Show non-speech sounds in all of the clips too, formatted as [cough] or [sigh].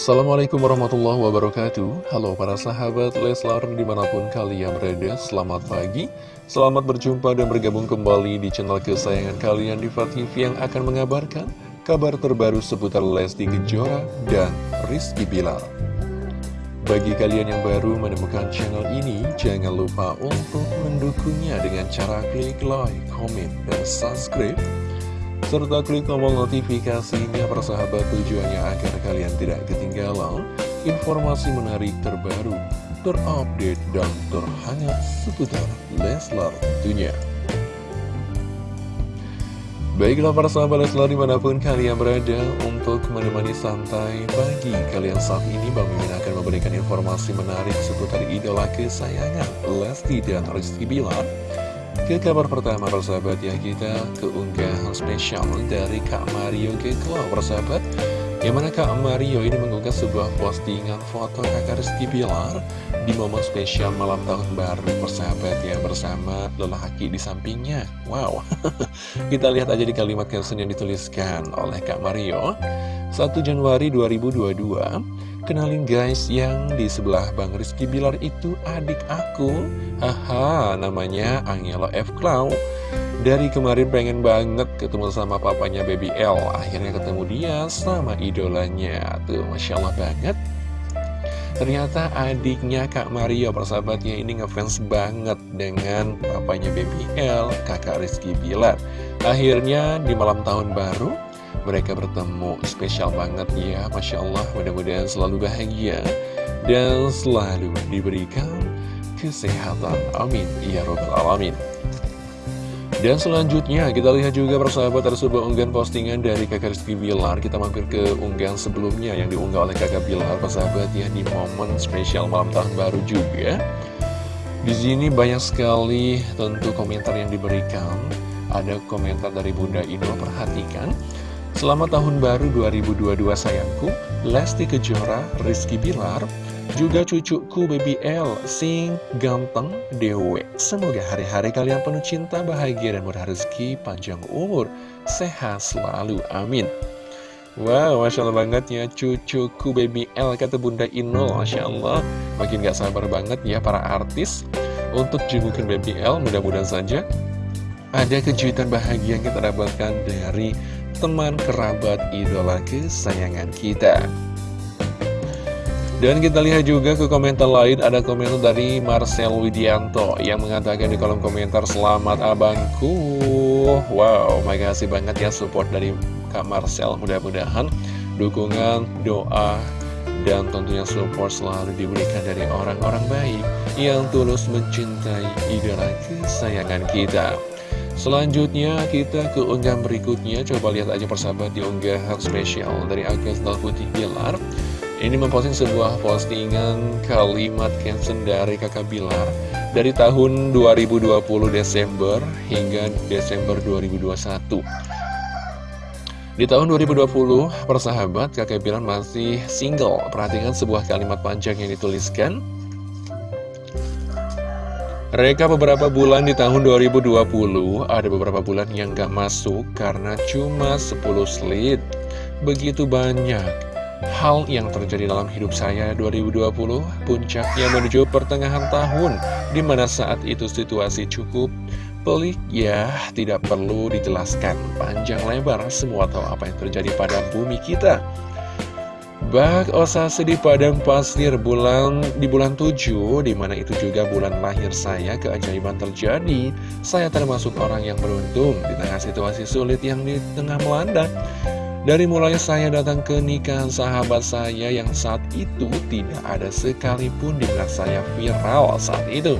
Assalamualaikum warahmatullahi wabarakatuh. Halo para sahabat Leslar di mana pun kalian berada Selamat pagi. Selamat berjumpa dan bergabung kembali di channel kesayangan kalian di TV yang akan mengabarkan Kabar terbaru seputar Lesti Kejora dan Rizky Bilar. Bagi kalian yang baru menemukan channel ini Jangan lupa untuk mendukungnya dengan cara klik like, komen, dan subscribe serta klik tombol notifikasinya persahabat tujuannya agar kalian tidak ketinggalan informasi menarik terbaru, terupdate, dan terhangat seputar Leslar tentunya. Baiklah para sahabat Leslar di mana pun kalian berada untuk menemani santai pagi kalian saat ini Bang Mimin akan memberikan informasi menarik seputar idola kesayangan Lesti dan Rizky Bilar ke kabar pertama persahabat ya kita keunggahan spesial dari Kak Mario Geklau persahabat. Yang mana Kak Mario ini mengunggah sebuah postingan foto kakak Rizky Bilar Di momen spesial malam tahun baru persahabat ya bersama lelaki di sampingnya. Wow. [laughs] Kita lihat aja di kalimat caption yang dituliskan oleh Kak Mario. 1 Januari 2022 Kenalin guys, yang di sebelah Bang Rizky Bilar itu adik aku. Haha, namanya Angela F. Clow Dari kemarin pengen banget ketemu sama papanya Baby L. Akhirnya ketemu dia sama idolanya. Tuh, Masya Allah banget. Ternyata adiknya Kak Mario persahabatnya ini ngefans banget dengan papanya Baby L, kakak Rizky Bilar. Akhirnya di malam tahun baru mereka bertemu spesial banget ya Masya Allah. Mudah-mudahan selalu bahagia dan selalu diberikan kesehatan. Amin. Ya robbal alamin. Dan selanjutnya kita lihat juga persahabat ada sebuah unggahan postingan dari kakak Rizky Bilar. Kita mampir ke unggahan sebelumnya yang diunggah oleh kakak Bilar persahabat ya di momen spesial malam tahun baru juga. Di sini banyak sekali tentu komentar yang diberikan. Ada komentar dari Bunda Ino perhatikan Selamat tahun baru 2022 sayangku. Lesti Kejora, Rizky Bilar Juga cucuku Baby L Sing ganteng dewe. Semoga hari-hari kalian penuh cinta, bahagia dan murah rezeki Panjang umur, sehat selalu, amin. Wow, Masya Allah banget ya cucuku Baby L Kata Bunda Inul, Masya Allah. Makin gak sabar banget ya para artis. Untuk jengukin Baby L Mudah-mudahan saja ada kejutan bahagia yang kita dapatkan dari teman kerabat idola kesayangan kita. Dan kita lihat juga ke komentar lain. Ada komentar dari Marcel Widianto yang mengatakan di kolom komentar Selamat abangku. Wow, makasih banget ya support dari Kak Marcel. Mudah-mudahan dukungan, doa, dan tentunya support selalu diberikan dari orang-orang baik Yang tulus mencintai idola kesayangan kita Selanjutnya kita ke unggahan berikutnya. Coba lihat aja persahabat di unggahan spesial dari Agus Putih Bilar. Ini memposting sebuah postingan kalimat caption dari kakak Bilar. Dari tahun 2020 Desember hingga Desember 2021 di tahun 2020, persahabat kakak Bilar masih single. Perhatikan sebuah kalimat panjang yang dituliskan Reka beberapa bulan di tahun 2020 ada beberapa bulan yang gak masuk karena cuma 10 slit. Begitu banyak hal yang terjadi dalam hidup saya 2020 puncaknya menuju pertengahan tahun di mana saat itu situasi cukup pelik ya tidak perlu dijelaskan panjang lebar semua tahu apa yang terjadi pada bumi kita. Bak Osa sedih padang pasir bulan di bulan 7 Di mana itu juga bulan lahir saya keajaiban terjadi. Saya termasuk orang yang beruntung Di tengah situasi sulit yang di tengah melanda. Dari mulai saya datang ke nikahan sahabat saya Yang saat itu tidak ada sekalipun di belakang saya viral saat itu.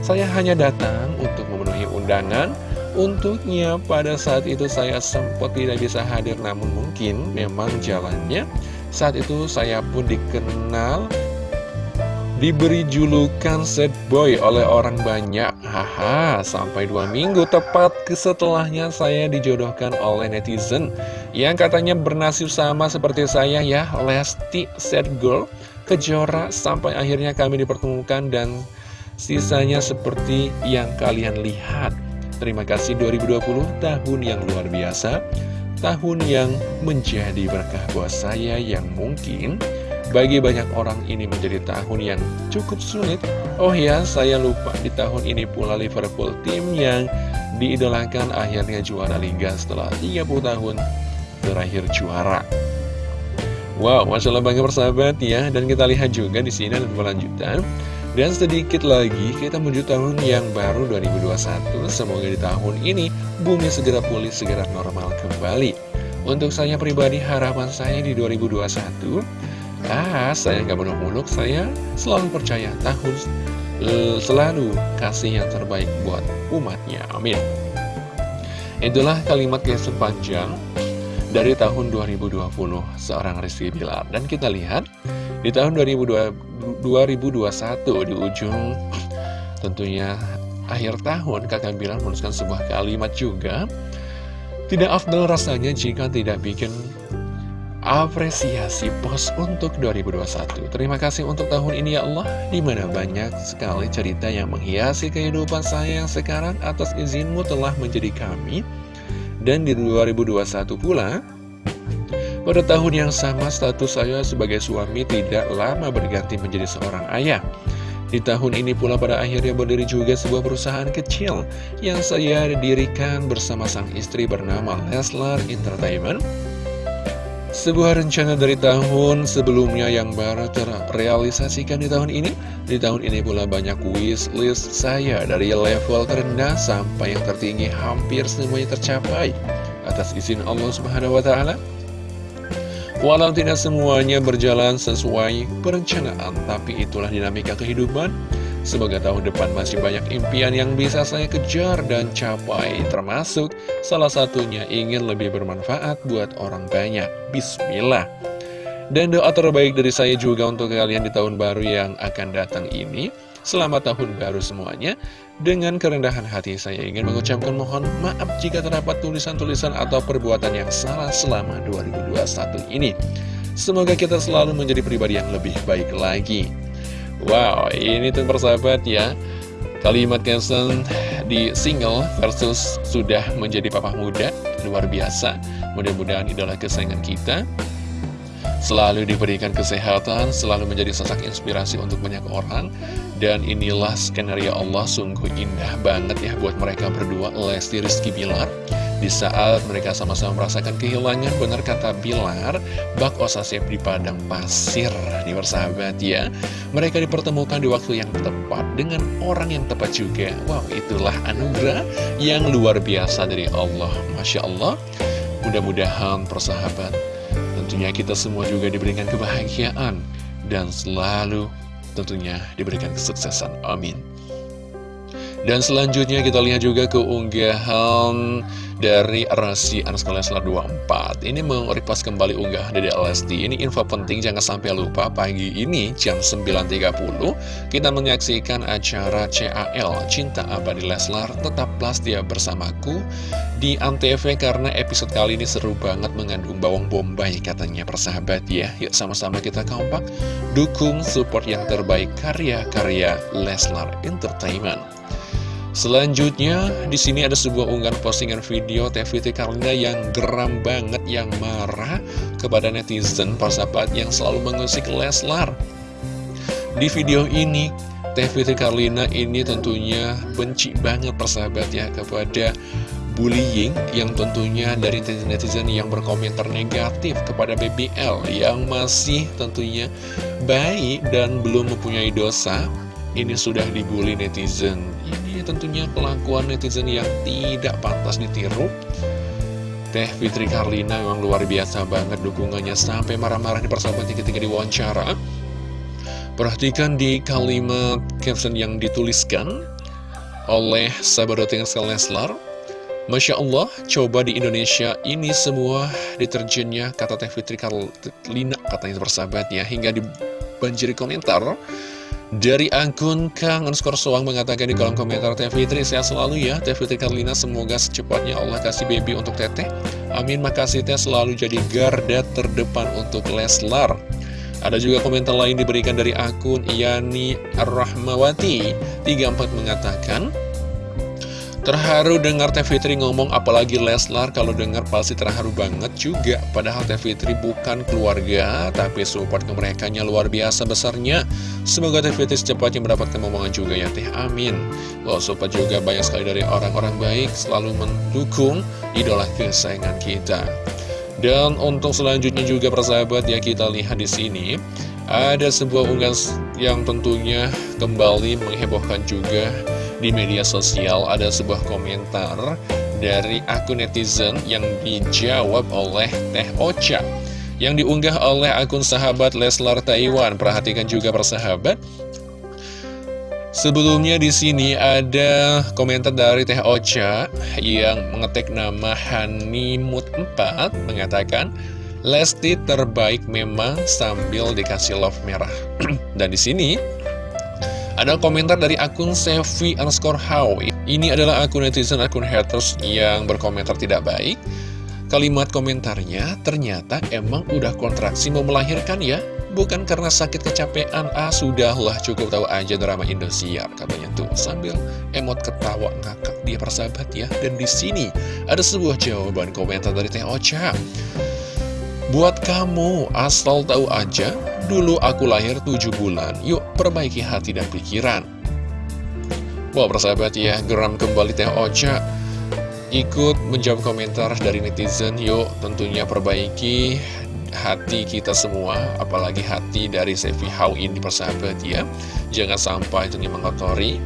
Saya hanya datang untuk memenuhi undangan. Untuknya pada saat itu saya sempat tidak bisa hadir Namun mungkin memang jalannya saat itu saya pun dikenal Diberi julukan sad boy oleh orang banyak. Haha, sampai dua minggu tepat setelahnya saya dijodohkan oleh netizen Yang katanya bernasib sama seperti saya ya Lesti sad girl. Kejora sampai akhirnya kami dipertemukan dan sisanya seperti yang kalian lihat. Terima kasih 2020 tahun yang luar biasa tahun yang menjadi berkah buat saya yang mungkin Bagi banyak orang ini menjadi tahun yang cukup sulit. Oh ya, saya lupa di tahun ini pula Liverpool tim yang diidolakan akhirnya juara Liga setelah 30 tahun terakhir juara. Wow, Masya Allah bangga persahabat ya. Dan kita lihat juga di sini ada lanjutan Dan sedikit lagi kita menuju tahun yang baru 2021 Semoga di tahun ini bumi segera pulih, segera normal kembali Untuk saya pribadi harapan saya di 2021 Ah, saya nggak muluk-muluk, saya selalu percaya tahun uh, selalu kasih yang terbaik buat umatnya. Amin. Itulah kalimat yang sepanjang dari tahun 2020 seorang Rizky Bilar. Dan kita lihat di tahun 2020, 2021 di ujung tentunya akhir tahun kakak Bilar menuliskan sebuah kalimat juga. Tidak afdal rasanya jika tidak bikin apresiasi pos untuk 2021 Terima kasih untuk tahun ini ya Allah Di mana banyak sekali cerita yang menghiasi kehidupan saya yang sekarang Atas izinmu telah menjadi kami dan di 2021 pula, pada tahun yang sama status saya sebagai suami tidak lama berganti menjadi seorang ayah. Di tahun ini pula pada akhirnya berdiri juga sebuah perusahaan kecil yang saya dirikan bersama sang istri bernama Leslar Entertainment sebuah rencana dari tahun sebelumnya yang baru terrealisasikan di tahun ini Di tahun ini pula banyak wishlist saya dari level terendah sampai yang tertinggi hampir semuanya tercapai Atas izin Allah Subhanahu Wa Taala. Walau tidak semuanya berjalan sesuai perencanaan Tapi itulah dinamika kehidupan. Semoga tahun depan masih banyak impian yang bisa saya kejar dan capai Termasuk salah satunya ingin lebih bermanfaat buat orang banyak. Bismillah. Dan doa terbaik dari saya juga untuk kalian di tahun baru yang akan datang ini. Selamat tahun baru semuanya Dengan kerendahan hati saya ingin mengucapkan mohon maaf jika terdapat tulisan-tulisan atau perbuatan yang salah selama 2021 ini. Semoga kita selalu menjadi pribadi yang lebih baik lagi. Wow, ini tuh persahabat ya. Kalimat Kensen di single versus sudah menjadi papa muda Luar biasa. Mudah-mudahan idola kesayangan kita Selalu diberikan kesehatan Selalu menjadi sosok inspirasi untuk banyak orang Dan inilah skenario Allah Sungguh indah banget ya buat mereka berdua Lesti Rizky Bilar di saat mereka sama-sama merasakan kehilangan, benar kata Bilar, bak osasep di padang pasir, di bersahabat ya. Mereka dipertemukan di waktu yang tepat, dengan orang yang tepat juga. Wow, itulah anugerah yang luar biasa dari Allah. Masya Allah, mudah-mudahan persahabat, tentunya kita semua juga diberikan kebahagiaan, dan selalu tentunya diberikan kesuksesan. Amin. Dan selanjutnya kita lihat juga keunggahan dari Rasi Anuskala Leslar 24 Ini merepost kembali unggah dari Lesti Ini info penting jangan sampai lupa pagi ini jam 9.30 Kita menyaksikan acara CAL Cinta Abadi Leslar. Tetaplah setia bersamaku di Antv Karena episode kali ini seru banget mengandung bawang bombay katanya persahabat ya. Yuk sama-sama kita kompak Dukung support yang terbaik karya-karya Leslar Entertainment Selanjutnya, di sini ada sebuah unggahan postingan video TVT Karlina yang geram banget, yang marah kepada netizen, persahabat yang selalu mengusik Leslar. Di video ini, TVT Karlina ini tentunya benci banget persahabat ya kepada bullying yang tentunya dari netizen yang berkomentar negatif kepada BBL yang masih tentunya baik dan belum mempunyai dosa ini sudah dibully netizen. Ini tentunya kelakuan netizen yang tidak pantas ditiru. Teh Fitri Karlina memang luar biasa banget dukungannya. Sampai marah-marah di persahabatan ketika diwawancara. Perhatikan di kalimat caption yang dituliskan oleh sahabat yang Leslar Masya Allah, coba di Indonesia ini semua deterjennya kata Teh Fitri Karlina katanya bersahabat ya hingga dibanjiri komentar dari akun Kang underscore Soang mengatakan di kolom komentar Teh Fitri Sehat selalu ya Teh Fitri Karlina. Semoga secepatnya Allah kasih baby untuk Teteh. Amin makasih Teh selalu jadi garda terdepan untuk Leslar. Ada juga komentar lain diberikan dari akun Yani Rahmawati. 34 mengatakan Terharu dengar Teh Fitri ngomong apalagi Leslar kalau dengar pasti terharu banget juga. Padahal Teh Fitri bukan keluarga tapi support ke mereka luar biasa besarnya. Semoga Teh Fitri secepatnya mendapatkan momongan juga ya Teh. Amin. Loh support juga banyak sekali dari orang-orang baik selalu mendukung idola kesayangan kita. Dan untuk selanjutnya juga persahabat ya kita lihat di sini ada sebuah unggahan yang tentunya kembali menghebohkan juga di media sosial ada sebuah komentar dari akun netizen yang dijawab oleh Teh Ocha yang diunggah oleh akun sahabat Leslar Taiwan. Perhatikan juga persahabat. Sebelumnya di sini ada komentar dari Teh Ocha yang mengetik nama Hanimut 4 mengatakan Lesti terbaik memang sambil dikasih love merah. [clears throat] Dan di sini ada komentar dari akun Sevi underscore how Ini adalah akun netizen, akun haters yang berkomentar tidak baik. Kalimat komentarnya, ternyata emang udah kontraksi mau melahirkan ya? Bukan karena sakit kecapean, ah sudahlah cukup tahu aja drama Indosiar Katanya tuh sambil emot ketawa ngakak dia persahabat ya. Dan di sini ada sebuah jawaban komentar dari Teh Ocha Buat kamu, asal tahu aja, dulu aku lahir 7 bulan, yuk perbaiki hati dan pikiran. Wah persahabat ya, geram kembali Teh Ocha ikut menjawab komentar dari netizen, yuk tentunya perbaiki hati kita semua, apalagi hati dari Sevi Hau ini persahabat ya. Jangan sampai ini mengotori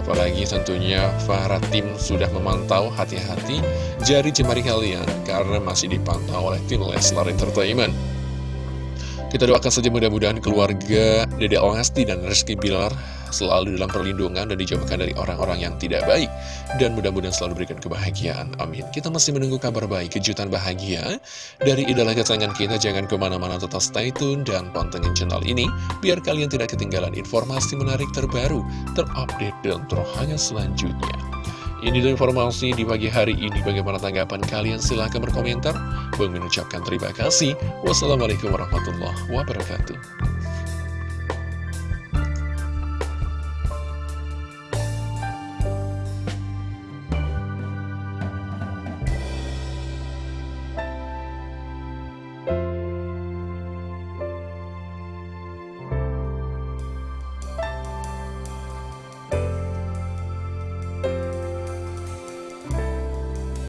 Apalagi tentunya para tim sudah memantau hati-hati jari jemari kalian karena masih dipantau oleh tim Leslar Entertainment. Kita doakan saja mudah-mudahan keluarga Dede Lesti dan Rizky Bilar selalu dalam perlindungan dan dijauhkan dari orang-orang yang tidak baik. Dan mudah-mudahan selalu berikan kebahagiaan. Amin. Kita masih menunggu kabar baik, kejutan bahagia dari idola kesayangan kita. Jangan ke mana-mana tetap stay tune dan pantengin channel ini. Biar kalian tidak ketinggalan informasi menarik terbaru, terupdate, dan terhangat selanjutnya. Ini adalah informasi di pagi hari ini. Bagaimana tanggapan kalian? Silahkan berkomentar. Bang mengucapkan terima kasih. Wassalamualaikum warahmatullahi wabarakatuh.